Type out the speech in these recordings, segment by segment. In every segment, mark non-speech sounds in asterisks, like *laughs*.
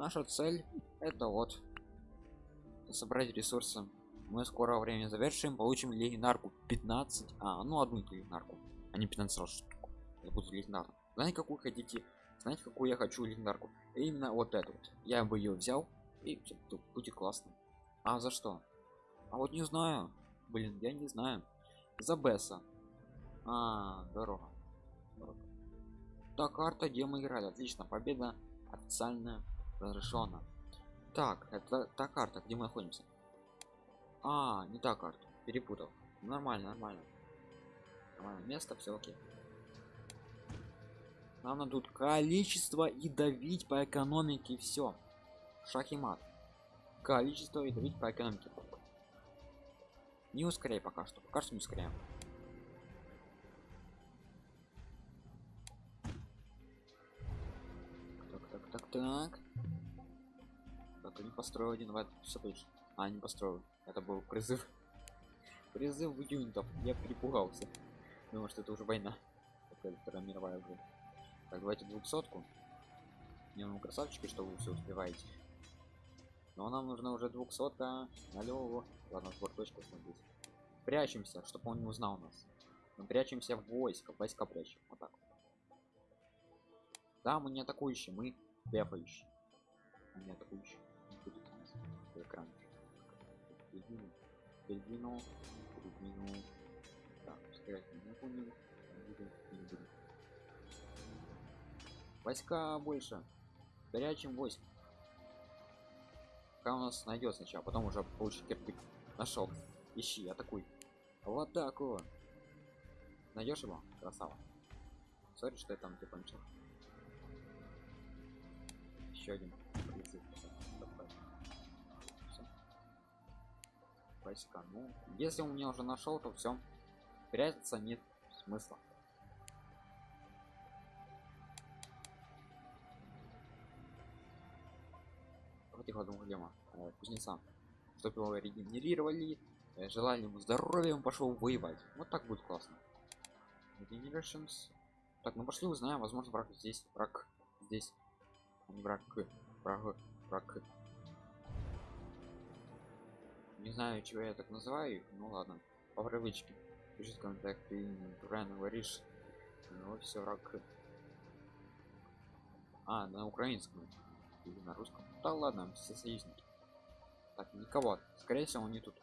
наша цель это вот. Собрать ресурсы. Мы скоро время завершим получим легенарку 15 а ну одну легенарку а не 15 раз штуку. Я буду легенаром знаете какую хотите? Знаете какую я хочу легенарку именно вот эту вот. Я бы ее взял и будет классно. А за что? А вот не знаю. Блин я не знаю. За бесса. А дорога Дорога. та карта где мы играли? Отлично. Победа официально разрешена так это та карта где мы находимся. А не та карта. Перепутал. Нормально нормально. Нормально место все окей. Нам надо тут количество и давить по экономике все шах и мат. Количество и давить по экономике. Не ускоряй пока что. Пока что не ускоряем. Так так так так так не построил один все точно а не построил. Это был призыв. *laughs* Призыв юнитов. Я перепугался. Думаю что это уже война. Такая вторая мировая уже. Так давайте двухсотку. Не ну красавчики что вы все успеваете. Но нам нужно уже двухсотка. Налево ладно сбор точка смотреть. Прячемся чтобы он не узнал нас. Мы прячемся в войско. Войска прячем. Вот так да мы не атакующие мы бефающие мы не атакующие экран передвинул передвинул передвинул так стрелять не понял войска больше горячим войск пока у нас найдет сначала потом уже получит кирпик нашел. Ищи атакуй в атаку найдешь его красава? Сори что я там типа начал еще один войска ну если он меня уже нашел то все прятаться нет смысла. Тихо думаю Лема, э, кузнеца. Чтобы его регенерировали э, желали ему здоровья он пошел воевать. Вот так будет классно. Regenerations. так ну пошли узнаем возможно враг здесь. Враг здесь. А не враг. Враг. Враг не знаю чего я так называю их ну ладно по привычке. Пишет контакт ты правильно говоришь. Ну все враг а на украинском или на русском? Да ладно все союзники. Так никого. Скорее всего он не тут.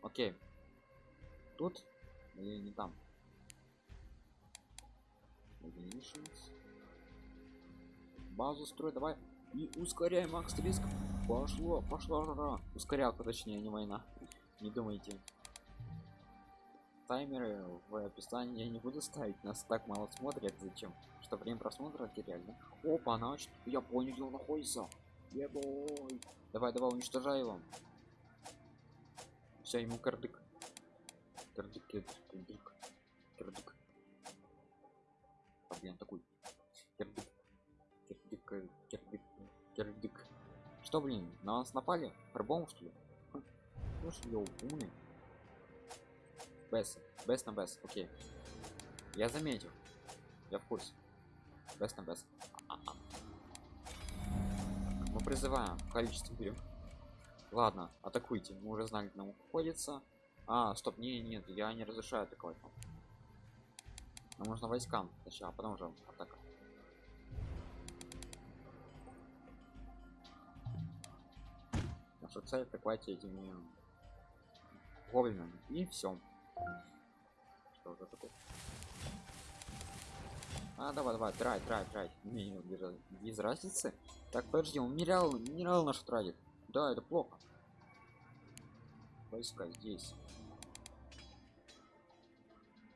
Окей. Тут? Или не там? Базу строй давай. И ускоряй макс риск пошло пошла жара. Ускорялка точнее не война. Не думайте. Таймеры в описании я не буду ставить. Нас так мало смотрят. Зачем? Что время просмотра теряли опа значит я понял где он находится. Ебой. давай давай уничтожай его. Все ему кардык. Кардык кардык кардык что блин на нас напали? Пробом что ли? Ну что ли умный бес бес на бес окей. Я заметил. Я в курсе. Бес на бес мы призываем количество берем ладно атакуйте. Мы уже знали нам уходится а стоп не нет я не разрешаю атаковать. Нам нужно войскам сначала а потом уже атака наша цель атаковать этими гоблинами и все что уже такое? А давай давай трай трай трай не без, разницы. Так подожди он минерал минерал наш тратит. Да это плохо. Войска здесь.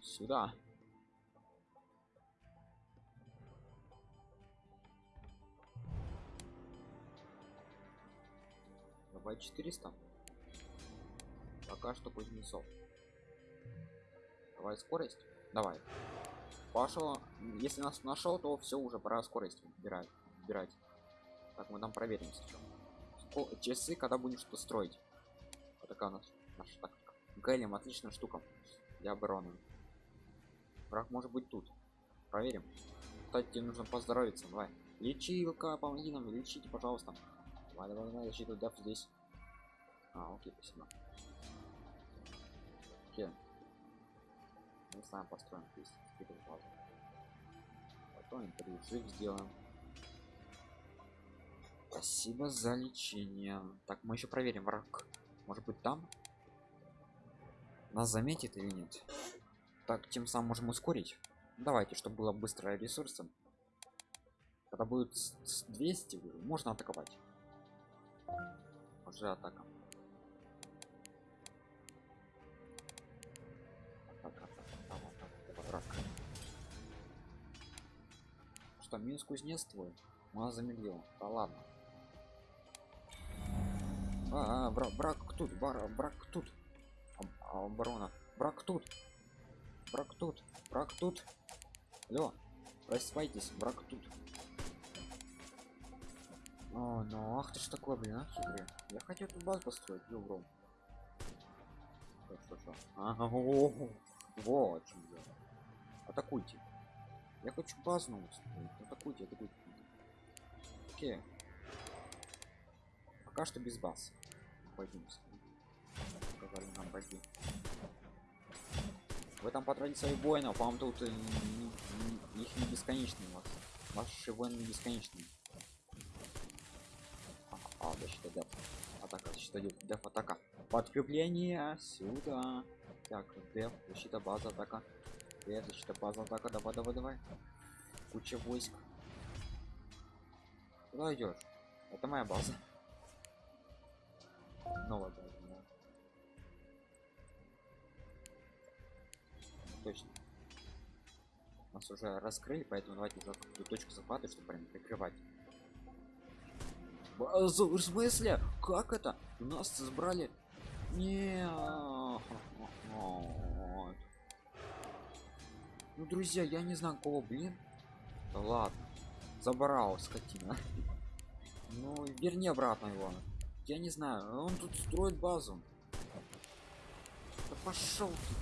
Сюда давай 400 пока что кузнецов. Давай скорость. Давай. Пошел. Если нас нашел то все уже пора скорость убирать убирать так мы там проверим сейчас часы когда будем что строить. Вот такая у нас наша тактика. Гэлем отличная штука. Для обороны враг может быть тут. Проверим. Кстати тебе нужно поздоровиться. Давай. Лечилка, помоги нам, лечите, пожалуйста. Давай, давай, защиту деф здесь. А, окей, спасибо. Окей. Мы сам построим здесь базу. Потом взрыв сделаем. Спасибо за лечение. Так, мы еще проверим враг. Может быть там? Нас заметит или нет? Так, тем самым можем ускорить. Давайте, чтобы было быстрое ресурсом. Когда будет 200, можно атаковать. Уже атака. Атака, атака, атака, атака. Что, минус кузнец твой? Мало замедлил. Да ладно. А, а брак, брак тут, бар, брак тут. А, оборона. Брак тут. Брак тут. Брак тут. Алло. Просыпайтесь, брак тут. О, ну ах ты ж такой, блин, а хитрый. Я хотел тут базу построить, добром. Что, что, что? Ага, о, вот, чем я. Атакуйте. Я хочу базу строить. Атакуйте, атакуйте. Окей. Пока что без баз. Пойдемте. Сказали нам пойти. Вы там потратите своих воинов, вам тут э, их не бесконечные у вас. Ваши воины не бесконечные. А, защита деф. Атака, защита деф, деф атака. Подкрепление сюда. Так, деф, защита база, атака. Деф, защита база, атака. Давай, давай, давай. Куча войск. Куда идешь? Это моя база. Новая база. Да. Точно. Нас уже раскрыли, поэтому давайте какую точку захвата, чтобы прям прикрывать. Базу, в смысле? Как это? У нас забрали... Не. *laughs* Ну, друзья, я не знаю кого, блин. Да ладно. Забрал, скотина. *laughs* Ну, верни обратно его. Я не знаю, он тут строит базу. Да пошел ты.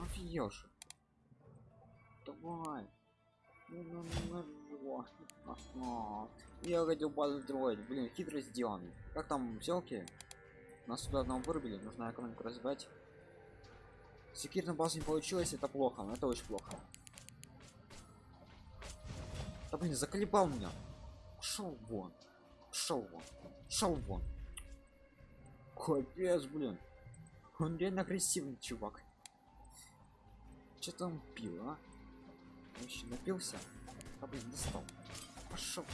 Офигешь. Давай. Я хотел базу строить. Блин, хитро сделанный. Как там селки? Нас сюда одного вырубили, нужно экономику развивать. Секирная база не получилось, это плохо, но это очень плохо. Да блин, заколебал меня. Шел вон. Шел вон. Шел вон. Капец, блин. Он реально агрессивный чувак. Что там пил, а? Вообще напился? А блин, достал. Пошел.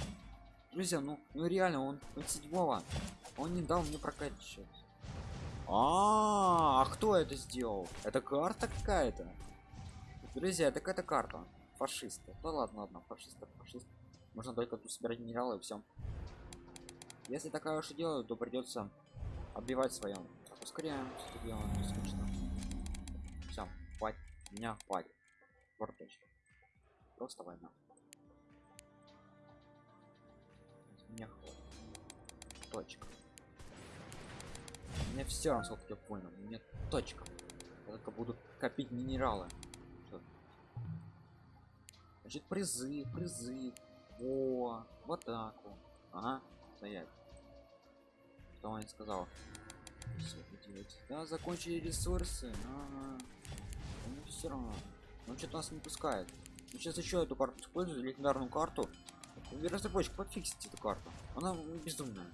Друзья, ну, ну реально, он, он седьмого. Он не дал мне прокачивать. А, -а, а кто это сделал? Это карта какая-то? Друзья, это какая-то карта. Фашисты. Да ладно, ладно, фашисты, фашисты. Можно только тут собирать минералы и все. Если такая уж и делают, то придется отбивать своем. Ускоряем, что делаем, не скучно. Все, хватит. Меня хватит. Форточка. Просто война. Меня хватит. Точка. Мне все равно, сколько я понял. Мне точка. Только буду копить минералы. Значит, призы, призы. О, в атаку. Ага, стоять. Что он сказал? Все делать. Да, закончили ресурсы. Ага. Ну все равно. Он что-то нас не пускает. Сейчас еще эту карту использую, легендарную карту. Разработчик, подфиксите эту карту. Она безумная.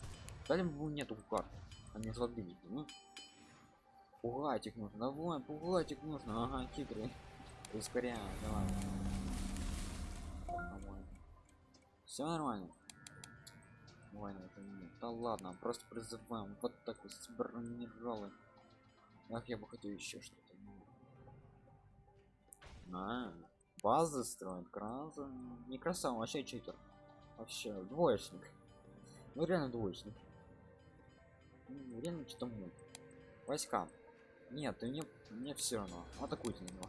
Дали бы нету карт. Они уже отбили. Ну. Пугать их нужно. Давай, пугать их нужно. Ага, хитрый. Ускоряем, давай. Все нормально. Война это нет. Да ладно, просто призываем. Вот так вот брониралы. Ах, я бы хотел еще что-то. А, базы строят, краса. Не красава, вообще читер. Вообще, двоечник. Ну реально двоечник. Ну, реально что-то мут. Войска. Нет, мне, мне все равно. Атакуйте на него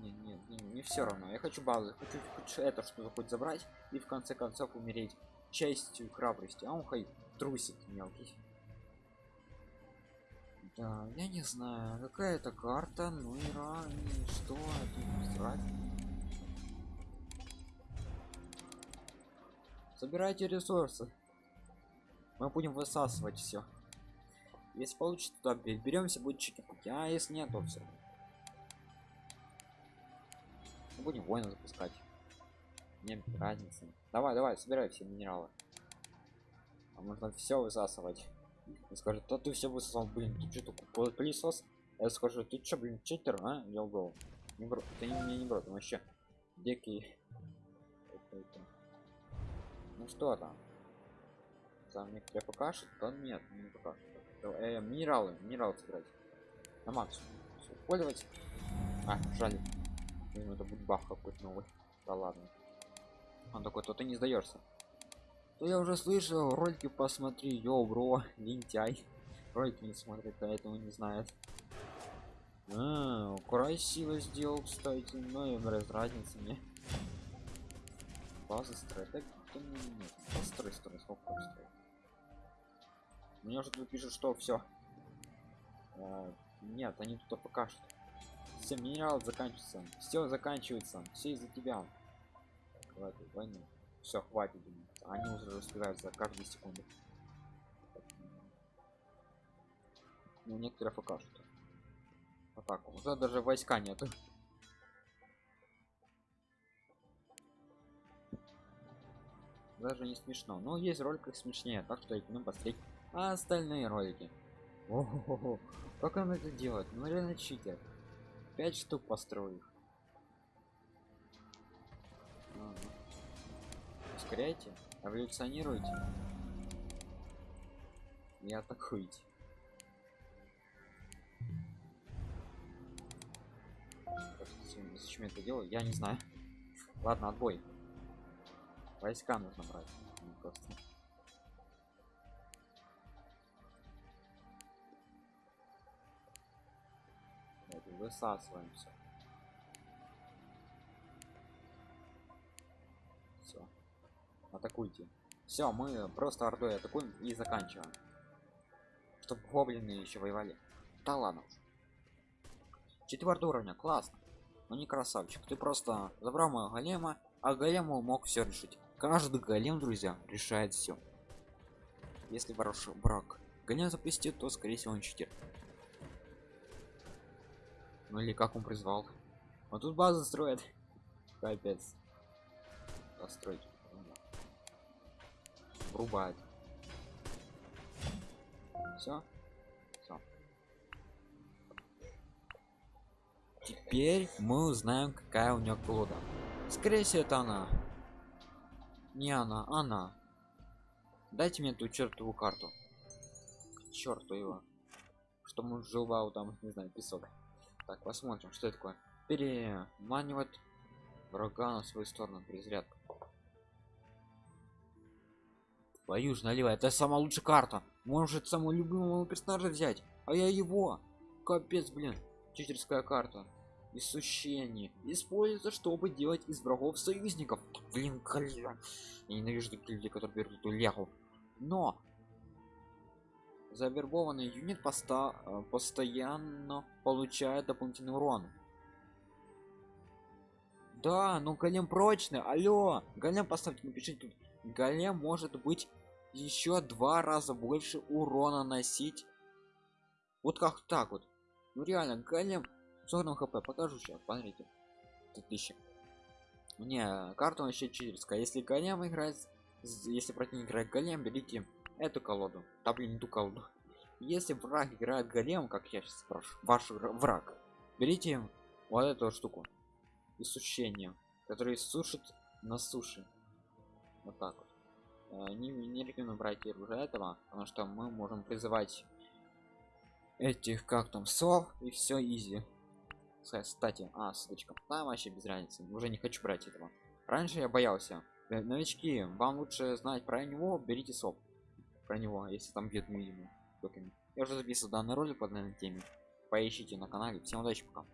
не, не, не, не все равно. Я хочу базы, хочу хоть это что-то хоть забрать и в конце концов умереть честью и храбростью. А он хай трусит мелкий. Да, я не знаю, какая это карта, ну и ранее, что а тут ранее. Собирайте ресурсы. Мы будем высасывать все. Если получится, то беремся, будет чики-пуки. А если нет, то все. Мы будем воина запускать. Нет разницы. Давай, давай, собирай все минералы. А можно все высасывать. И скажет, то ты все высосал, блин, ты что такой пылесос? Я скажу, ты что, блин, читер, а? Я убил. Не бро, ты не, не, не бро, там вообще дикий. Ну что там? Там некоторые покажет, то нет, не покажет. Э, минералы, минералы собирать. На максимум. Использовать. А, жаль. Ну, это будет бах какой-то новый. Да ладно. Он такой, то ты не сдаешься. То я уже слышал, ролики посмотри, йоу, бро, лентяй. Ролики не смотрит, поэтому не знает. А, красиво сделал, кстати, но и без разницы мне. База так кто мне нет. Построй, строй, сколько строит. Мне уже тут пишут, что все. А, нет, они тут покажут. Все, минерал заканчивается. Все заканчивается. Все из-за тебя. Хватит войну. Все, хватит. Они уже распирают за каждую секунду. Ну, некоторые покажут. Так, уже даже войска нету. Даже не смешно. Но есть ролик смешнее, так что рекомендую посмотреть а остальные ролики. Ого, как он это делает? Ну реально читер. Пять штук построил. Ускоряйте, эволюционируйте и атакуйте. Зачем я это делаю? Я не знаю. Ладно, отбой. Войска нужно брать. Просто. высасываем атакуйте. Все мы просто ордой атакуем и заканчиваем. Чтобы гоблины еще воевали. Да ладно четвертый уровня классно. Но не красавчик ты просто забрал моего голема а голему мог все решить. Каждый голем друзья решает все если ваш брак голем запустит то скорее всего он читер ну или как он призвал. Вот тут базу строят. *laughs* Капец. Построить врубает все все теперь мы узнаем какая у нее колода. Скорее всего это она. Не она она. Дайте мне ту чертову карту. Черту его. Что мы желал там не знаю песок. Так, посмотрим, что это такое. Переманивать врага на свою сторону. Перезарядка. Твою ж налево, это самая лучшая карта. Может самого любимого персонажа взять, а я его. Капец, блин. Читерская карта. Иссущение. Используется, чтобы делать из врагов союзников. Блин, коллега. Я ненавижу таких людей, которые берут эту лягу. Но завербованный юнит поста э, постоянно получает дополнительный урон да ну голем прочный алло голем поставьте напишите тут голем может быть еще два раза больше урона носить. Вот как так вот. Ну реально голем 40 хп покажу сейчас смотрите 2000 не карта вообще читерская если голем играет если противник играет голем берите эту колоду. Да блин не ту колоду. Если враг играет голем как я сейчас спрашиваю ваш враг берите вот эту штуку. Иссушение который сушит на суше. Вот так вот не, не рекомендую брать уже этого потому что мы можем призывать этих как там сов и все изи. Кстати а ссылочка там вообще без разницы уже не хочу брать этого. Раньше я боялся. Э, новички вам лучше знать про него берите соп про него если там бьет невидимый я уже записывал данный ролик по данной теме. Поищите на канале. Всем удачи пока